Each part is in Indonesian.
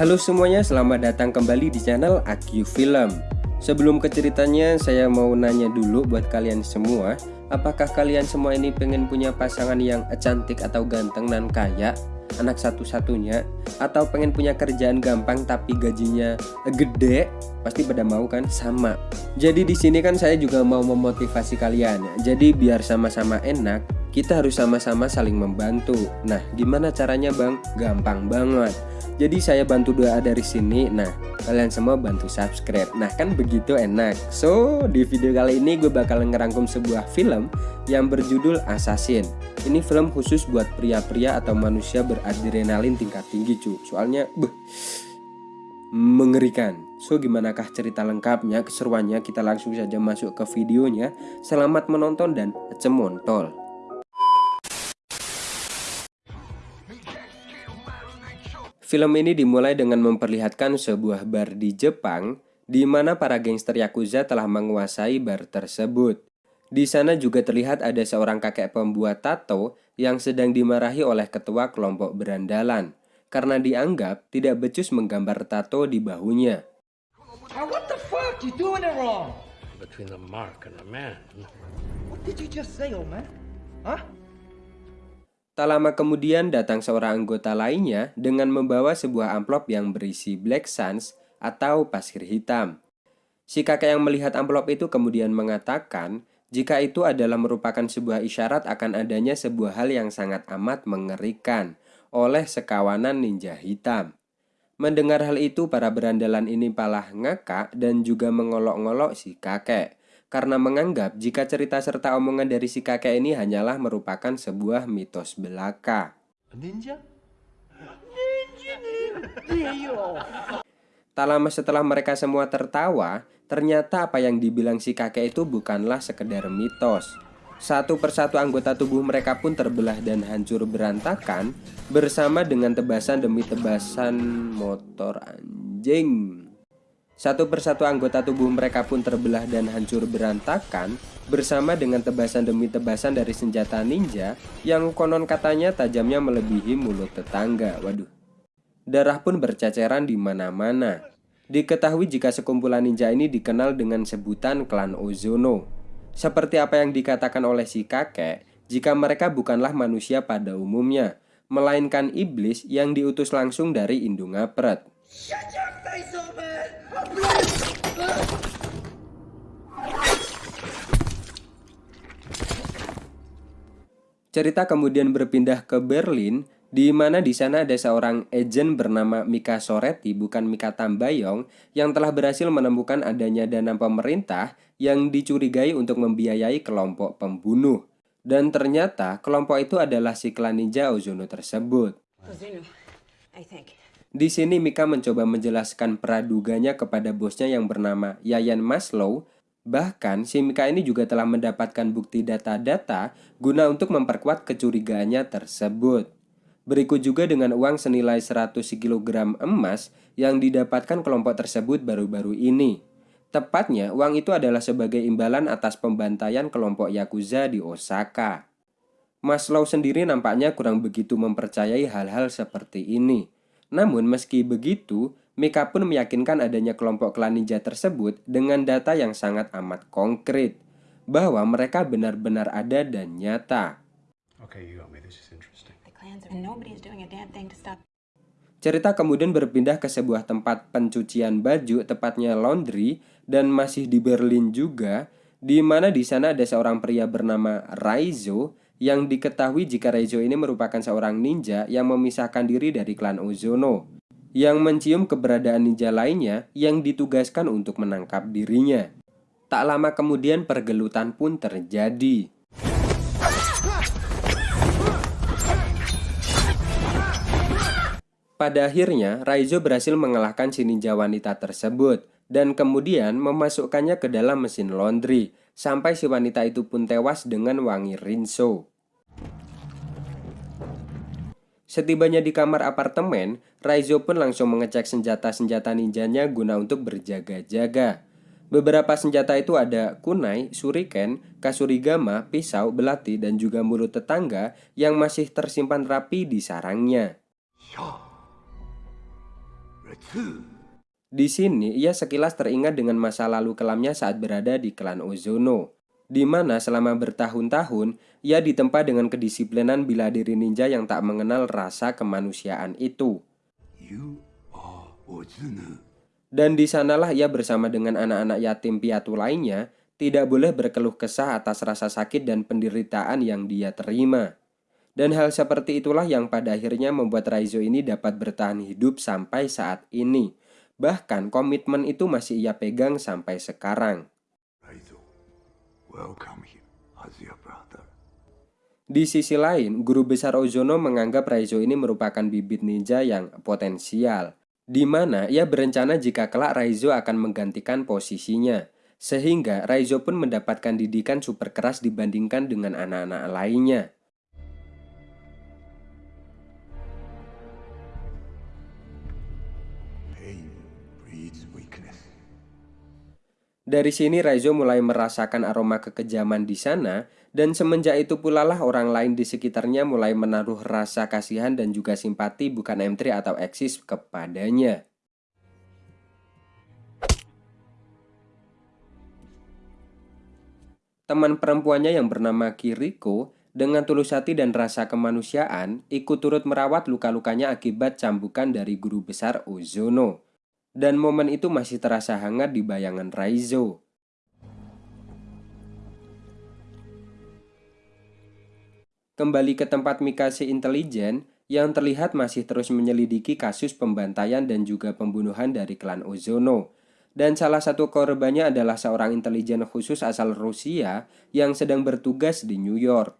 Halo semuanya, selamat datang kembali di channel AQ Film. Sebelum ke ceritanya, saya mau nanya dulu buat kalian semua, apakah kalian semua ini pengen punya pasangan yang cantik atau ganteng dan kaya? Anak satu-satunya atau pengen punya kerjaan gampang tapi gajinya gede? Pasti pada mau kan? Sama. Jadi di sini kan saya juga mau memotivasi kalian. Jadi biar sama-sama enak, kita harus sama-sama saling membantu. Nah, gimana caranya, Bang? Gampang banget jadi saya bantu doa dari sini. Nah, kalian semua bantu subscribe. Nah, kan begitu enak. So, di video kali ini gue bakal ngerangkum sebuah film yang berjudul Assassin. Ini film khusus buat pria-pria atau manusia beradrenalin tingkat tinggi, cu. Soalnya, beh, mengerikan. So, gimanakah cerita lengkapnya, keseruannya? Kita langsung saja masuk ke videonya. Selamat menonton dan cemontol. Film ini dimulai dengan memperlihatkan sebuah bar di Jepang di mana para gangster Yakuza telah menguasai bar tersebut. Di sana juga terlihat ada seorang kakek pembuat tato yang sedang dimarahi oleh ketua kelompok berandalan karena dianggap tidak becus menggambar tato di bahunya. what the fuck? You doing it wrong. Between the mark and the man. What did you just say, old man? Huh? Tak lama kemudian datang seorang anggota lainnya dengan membawa sebuah amplop yang berisi Black Suns atau pasir hitam. Si kakek yang melihat amplop itu kemudian mengatakan jika itu adalah merupakan sebuah isyarat akan adanya sebuah hal yang sangat amat mengerikan oleh sekawanan ninja hitam. Mendengar hal itu, para berandalan ini palah ngakak dan juga mengolok-ngolok si kakek karena menganggap jika cerita serta omongan dari si kakek ini hanyalah merupakan sebuah mitos belaka. Ninja? Ninja, ninja. Tak lama setelah mereka semua tertawa, ternyata apa yang dibilang si kakek itu bukanlah sekedar mitos. Satu persatu anggota tubuh mereka pun terbelah dan hancur berantakan bersama dengan tebasan demi tebasan motor anjing. Satu persatu anggota tubuh mereka pun terbelah dan hancur berantakan bersama dengan tebasan demi tebasan dari senjata ninja yang konon katanya tajamnya melebihi mulut tetangga. Waduh. Darah pun berceceran di mana-mana. Diketahui jika sekumpulan ninja ini dikenal dengan sebutan klan Ozono. Seperti apa yang dikatakan oleh si kakek, jika mereka bukanlah manusia pada umumnya, melainkan iblis yang diutus langsung dari Indungapret. Shut your face, Cerita kemudian berpindah ke Berlin, di mana di sana ada seorang agen bernama Mika Soretti, bukan Mika Tambayong, yang telah berhasil menemukan adanya dana pemerintah yang dicurigai untuk membiayai kelompok pembunuh. Dan ternyata kelompok itu adalah si klan ninja Ozono tersebut. Di sini Mika mencoba menjelaskan praduganya kepada bosnya yang bernama Yayan Maslow Bahkan, si Mika ini juga telah mendapatkan bukti data-data guna untuk memperkuat kecurigaannya tersebut. Berikut juga dengan uang senilai 100 kg emas yang didapatkan kelompok tersebut baru-baru ini. Tepatnya, uang itu adalah sebagai imbalan atas pembantaian kelompok Yakuza di Osaka. Maslow sendiri nampaknya kurang begitu mempercayai hal-hal seperti ini. Namun meski begitu, Mika pun meyakinkan adanya kelompok klan ninja tersebut dengan data yang sangat amat konkret bahwa mereka benar-benar ada dan nyata. Cerita kemudian berpindah ke sebuah tempat pencucian baju, tepatnya laundry, dan masih di Berlin juga, di mana di sana ada seorang pria bernama Raizo yang diketahui jika Raizo ini merupakan seorang ninja yang memisahkan diri dari klan Ozono yang mencium keberadaan ninja lainnya yang ditugaskan untuk menangkap dirinya. Tak lama kemudian pergelutan pun terjadi. Pada akhirnya, Raizo berhasil mengalahkan si ninja wanita tersebut dan kemudian memasukkannya ke dalam mesin laundry sampai si wanita itu pun tewas dengan wangi rinso. Setibanya di kamar apartemen, Raizo pun langsung mengecek senjata-senjata ninjanya guna untuk berjaga-jaga. Beberapa senjata itu ada kunai, suriken, kasurigama, pisau, belati, dan juga mulut tetangga yang masih tersimpan rapi di sarangnya. Di sini, ia sekilas teringat dengan masa lalu kelamnya saat berada di klan Ozono, di mana selama bertahun-tahun ia ditempa dengan kedisiplinan bila diri ninja yang tak mengenal rasa kemanusiaan itu. Dan di sanalah ia bersama dengan anak-anak yatim piatu lainnya tidak boleh berkeluh kesah atas rasa sakit dan penderitaan yang dia terima. Dan hal seperti itulah yang pada akhirnya membuat Raizo ini dapat bertahan hidup sampai saat ini. Bahkan komitmen itu masih ia pegang sampai sekarang. Di sisi lain, guru besar Ozono menganggap Raizo ini merupakan bibit ninja yang potensial, di mana ia berencana jika kelak Raizo akan menggantikan posisinya, sehingga Raizo pun mendapatkan didikan super keras dibandingkan dengan anak-anak lainnya. Dari sini Raizo mulai merasakan aroma kekejaman di sana dan semenjak itu pula lah orang lain di sekitarnya mulai menaruh rasa kasihan dan juga simpati bukan M3 atau Axis kepadanya. Teman perempuannya yang bernama Kiriko dengan tulus hati dan rasa kemanusiaan ikut turut merawat luka-lukanya akibat cambukan dari guru besar Ozono dan momen itu masih terasa hangat di bayangan Raizo. Kembali ke tempat Mikase intelijen yang terlihat masih terus menyelidiki kasus pembantaian dan juga pembunuhan dari klan Ozono. Dan salah satu korbannya adalah seorang intelijen khusus asal Rusia yang sedang bertugas di New York.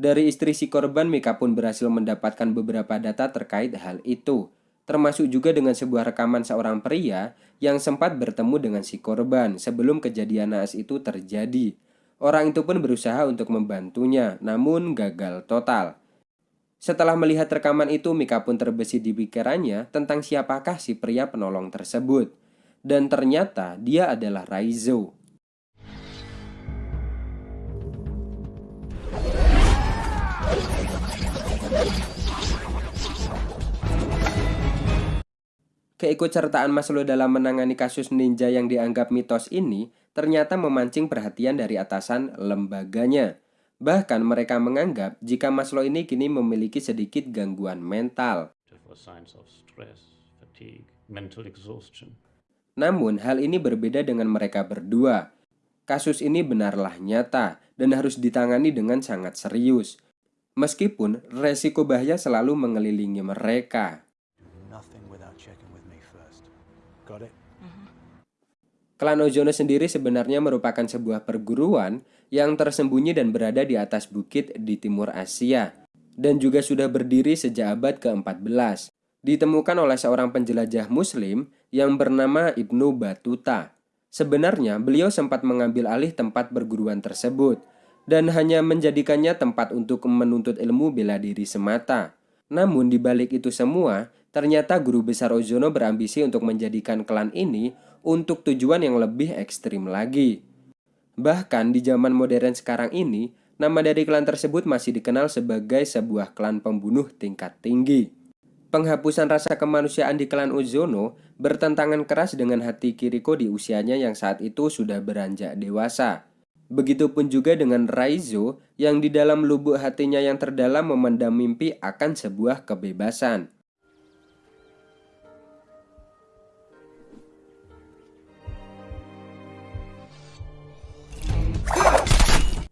Dari istri si korban, Mika pun berhasil mendapatkan beberapa data terkait hal itu, termasuk juga dengan sebuah rekaman seorang pria yang sempat bertemu dengan si korban sebelum kejadian naas itu terjadi. Orang itu pun berusaha untuk membantunya, namun gagal total. Setelah melihat rekaman itu, Mika pun terbesit di pikirannya tentang siapakah si pria penolong tersebut. Dan ternyata dia adalah Raizo, Keikutsertaan Maslow dalam menangani kasus ninja yang dianggap mitos ini ternyata memancing perhatian dari atasan lembaganya. Bahkan mereka menganggap jika Maslow ini kini memiliki sedikit gangguan mental. Namun hal ini berbeda dengan mereka berdua. Kasus ini benarlah nyata dan harus ditangani dengan sangat serius. Meskipun resiko bahaya selalu mengelilingi mereka. Klan Ozono sendiri sebenarnya merupakan sebuah perguruan yang tersembunyi dan berada di atas bukit di timur Asia dan juga sudah berdiri sejak abad ke-14. Ditemukan oleh seorang penjelajah muslim yang bernama Ibnu Batuta. Sebenarnya beliau sempat mengambil alih tempat perguruan tersebut dan hanya menjadikannya tempat untuk menuntut ilmu bela diri semata. Namun di balik itu semua, ternyata guru besar Ozono berambisi untuk menjadikan klan ini untuk tujuan yang lebih ekstrim lagi. Bahkan di zaman modern sekarang ini, nama dari klan tersebut masih dikenal sebagai sebuah klan pembunuh tingkat tinggi. Penghapusan rasa kemanusiaan di klan Uzono bertentangan keras dengan hati Kiriko di usianya yang saat itu sudah beranjak dewasa. Begitupun juga dengan Raizo yang di dalam lubuk hatinya yang terdalam memendam mimpi akan sebuah kebebasan.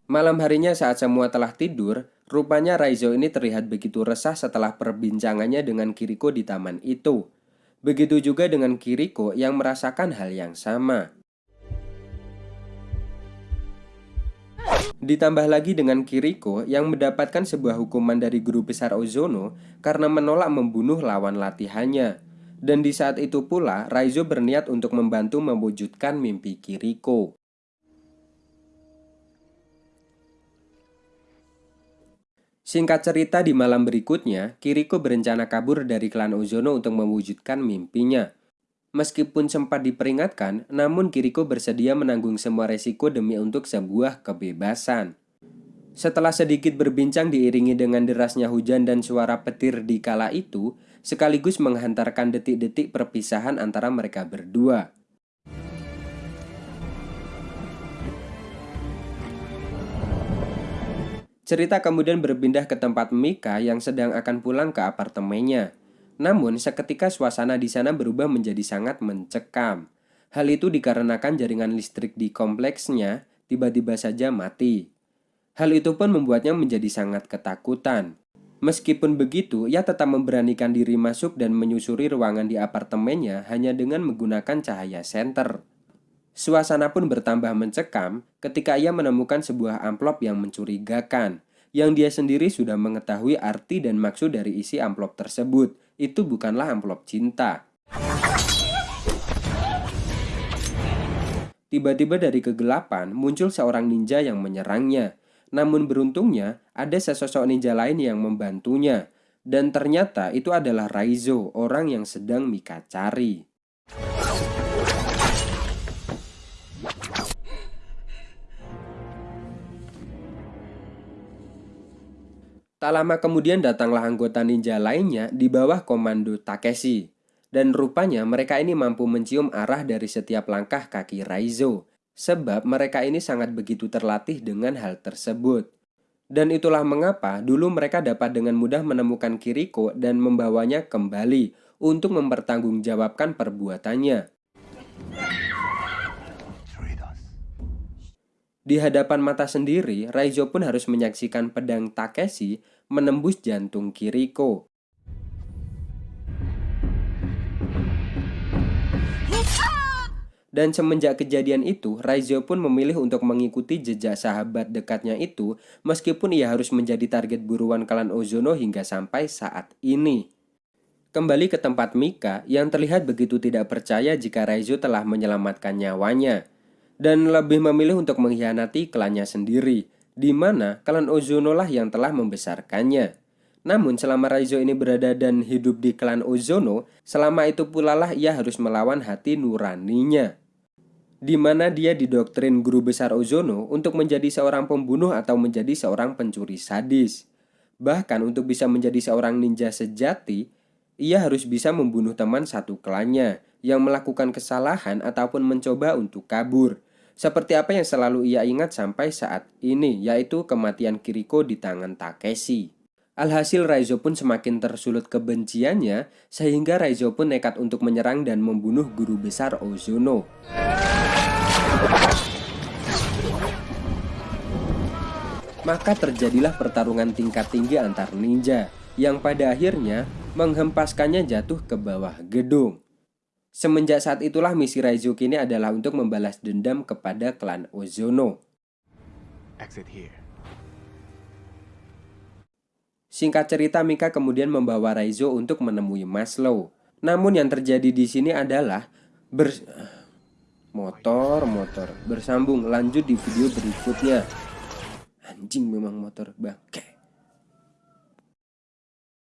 Malam harinya saat semua telah tidur, rupanya Raizo ini terlihat begitu resah setelah perbincangannya dengan Kiriko di taman itu. Begitu juga dengan Kiriko yang merasakan hal yang sama. Ditambah lagi dengan Kiriko yang mendapatkan sebuah hukuman dari guru besar Ozono karena menolak membunuh lawan latihannya. Dan di saat itu pula, Raizo berniat untuk membantu mewujudkan mimpi Kiriko. Singkat cerita di malam berikutnya, Kiriko berencana kabur dari klan Ozono untuk mewujudkan mimpinya. Meskipun sempat diperingatkan, namun Kiriko bersedia menanggung semua resiko demi untuk sebuah kebebasan. Setelah sedikit berbincang diiringi dengan derasnya hujan dan suara petir di kala itu, sekaligus menghantarkan detik-detik perpisahan antara mereka berdua. Cerita kemudian berpindah ke tempat Mika yang sedang akan pulang ke apartemennya. Namun, seketika suasana di sana berubah menjadi sangat mencekam. Hal itu dikarenakan jaringan listrik di kompleksnya tiba-tiba saja mati. Hal itu pun membuatnya menjadi sangat ketakutan. Meskipun begitu, ia tetap memberanikan diri masuk dan menyusuri ruangan di apartemennya hanya dengan menggunakan cahaya senter. Suasana pun bertambah mencekam ketika ia menemukan sebuah amplop yang mencurigakan, yang dia sendiri sudah mengetahui arti dan maksud dari isi amplop tersebut. Itu bukanlah amplop cinta. Tiba-tiba dari kegelapan muncul seorang ninja yang menyerangnya. Namun beruntungnya ada sesosok ninja lain yang membantunya. Dan ternyata itu adalah Raizo, orang yang sedang Mika cari. Tak lama kemudian datanglah anggota ninja lainnya di bawah komando Takeshi. Dan rupanya mereka ini mampu mencium arah dari setiap langkah kaki Raizo. Sebab mereka ini sangat begitu terlatih dengan hal tersebut. Dan itulah mengapa dulu mereka dapat dengan mudah menemukan Kiriko dan membawanya kembali untuk mempertanggungjawabkan perbuatannya. Di hadapan mata sendiri, Raizo pun harus menyaksikan pedang Takeshi menembus jantung Kiriko. Dan semenjak kejadian itu, Raizo pun memilih untuk mengikuti jejak sahabat dekatnya itu meskipun ia harus menjadi target buruan klan Ozono hingga sampai saat ini. Kembali ke tempat Mika yang terlihat begitu tidak percaya jika Raizo telah menyelamatkan nyawanya dan lebih memilih untuk mengkhianati klannya sendiri, di mana klan Ozono lah yang telah membesarkannya. Namun selama Raizo ini berada dan hidup di klan Ozono, selama itu pula lah ia harus melawan hati nuraninya. Di mana dia didoktrin guru besar Ozono untuk menjadi seorang pembunuh atau menjadi seorang pencuri sadis. Bahkan untuk bisa menjadi seorang ninja sejati, ia harus bisa membunuh teman satu klannya yang melakukan kesalahan ataupun mencoba untuk kabur seperti apa yang selalu ia ingat sampai saat ini, yaitu kematian Kiriko di tangan Takeshi. Alhasil Raizo pun semakin tersulut kebenciannya, sehingga Raizo pun nekat untuk menyerang dan membunuh guru besar Ozono. Maka terjadilah pertarungan tingkat tinggi antar ninja, yang pada akhirnya menghempaskannya jatuh ke bawah gedung. Semenjak saat itulah misi Raizo kini adalah untuk membalas dendam kepada klan Ozono. Exit here. Singkat cerita, Mika kemudian membawa Raizo untuk menemui Maslow. Namun yang terjadi di sini adalah ber motor motor bersambung lanjut di video berikutnya. Anjing memang motor bangke.